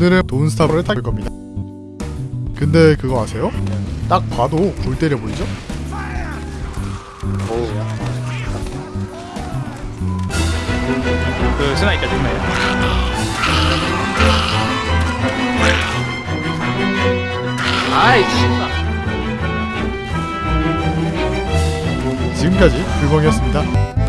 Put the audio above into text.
오늘은 돈스타브를 탈 겁니다 근데 그거 아세요? 딱 봐도 골 때려 보이죠? 오우야. 그 스나이까 정말. 아이 씨발. 지금까지 그 불멍이었습니다